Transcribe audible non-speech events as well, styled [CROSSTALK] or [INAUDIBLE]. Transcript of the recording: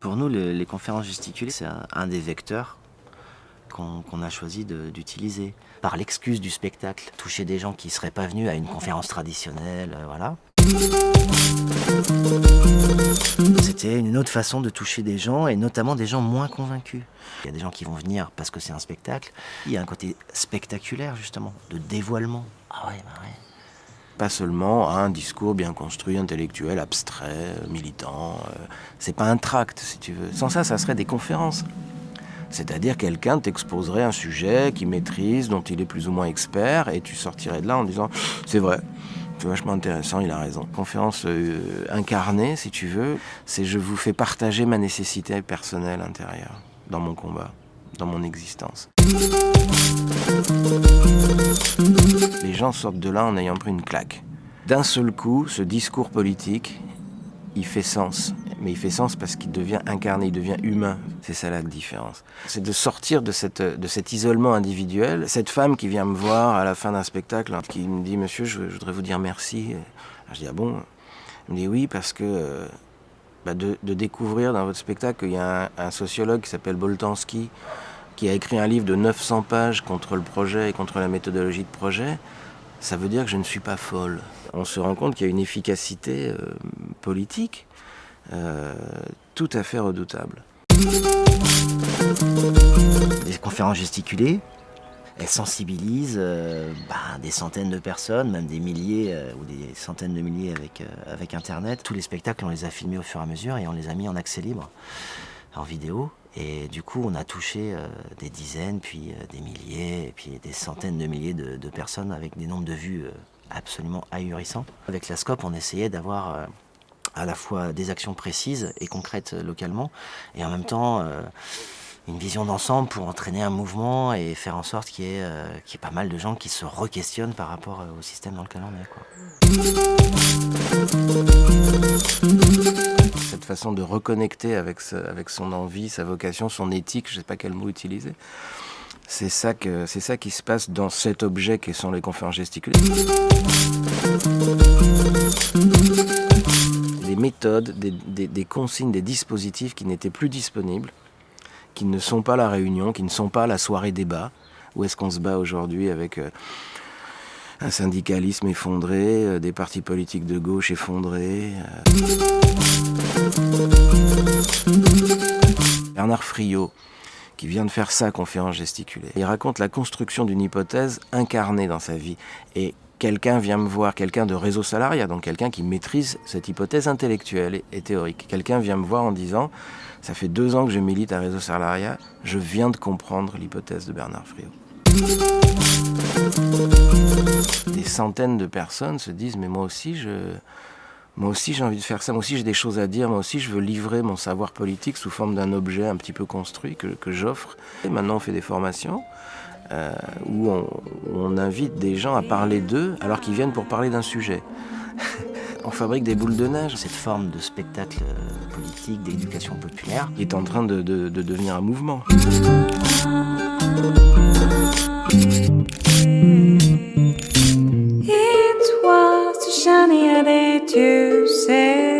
Pour nous, les conférences gesticulées, c'est un, des vecteurs qu'on a choisi d'utiliser. Par l'excuse du spectacle, toucher des gens qui ne seraient pas venus à une conférence traditionnelle, euh, voilà. C'était une autre façon de toucher des gens, et notamment des gens moins convaincus. Il y a des gens qui vont venir parce que c'est un spectacle. Il y a un côté spectaculaire, justement, de dévoilement. Ah ouais, bah ouais. Pas seulement un discours bien construit, intellectuel, abstrait, militant. Euh, c'est pas un tract, si tu veux. Sans ça, ça serait des conférences. C'est-à-dire quelqu'un t'exposerait un sujet qu'il maîtrise, dont il est plus ou moins expert, et tu sortirais de là en disant c'est vrai, c'est vachement intéressant, il a raison. Conférence euh, incarnée, si tu veux, c'est je vous fais partager ma nécessité personnelle intérieure dans mon combat, dans mon existence. Les gens sortent de là en ayant pris une claque. D'un seul coup, ce discours politique, il fait sens. Mais il fait sens parce qu'il devient incarné, il devient humain. C'est ça la différence. C'est de sortir de, cette, de cet isolement individuel. Cette femme qui vient me voir à la fin d'un spectacle, qui me dit « Monsieur, je, voudrais vous dire merci ». Je dis « Ah bon ?» Elle me dit « Oui, parce que euh, bah, de, découvrir dans votre spectacle qu'il y a un, sociologue qui s'appelle Boltanski, qui a écrit un livre de 900 pages contre le projet et contre la méthodologie de projet, ça veut dire que je ne suis pas folle. On se rend compte qu'il y a une efficacité euh, politique euh, tout à fait redoutable. Les conférences gesticulées, elles sensibilisent euh, bah, des centaines de personnes, même des milliers ou des centaines de milliers avec, Internet. Tous les spectacles, on les a filmés au fur et à mesure et on les a mis en accès libre, en vidéo. Et du coup, on a touché euh, des dizaines, puis euh, des milliers, puis des centaines de milliers de, personnes avec des nombres de vues euh, absolument ahurissants. Avec la SCOP, on essayait d'avoir à la fois des actions précises et concrètes localement, et en même temps une vision d'ensemble pour entraîner un mouvement et faire en sorte qu'il y, ait pas mal de gens qui se re-questionnent par rapport au système dans lequel on est. Cette façon de reconnecter avec, son envie, sa vocation, son éthique, je ne sais pas quel mot utiliser. C'est ça, que, ça qui se passe dans cet objet qui sont les conférences gesticulées. Des consignes, des dispositifs qui n'étaient plus disponibles, qui ne sont pas la réunion, qui ne sont pas la soirée débat. Où est-ce qu'on se bat aujourd'hui avec euh, un syndicalisme effondré, euh, des partis politiques de gauche effondrés euh? Bernard Friot, qui vient de faire sa conférence gesticulée. Il raconte la construction d'une hypothèse incarnée dans sa vie. Et quelqu'un vient me voir, quelqu'un de réseau salariat, donc quelqu'un qui maîtrise cette hypothèse intellectuelle et théorique. Quelqu'un vient me voir en disant, ça fait deux ans que je milite à réseau salariat, je viens de comprendre l'hypothèse de Bernard Friot. Des centaines de personnes se disent, mais moi aussi, je, moi aussi j'ai envie de faire ça, moi aussi j'ai des choses à dire, moi aussi je veux livrer mon savoir politique sous forme d'un objet un petit peu construit que, j'offre. Et maintenant on fait des formations euh, où on, invite des gens à parler d'eux alors qu'ils viennent pour parler d'un sujet. [LAUGHS] on fabrique des boules de neige. Cette forme de spectacle euh, politique, d'éducation populaire, est en train de, devenir un mouvement. It was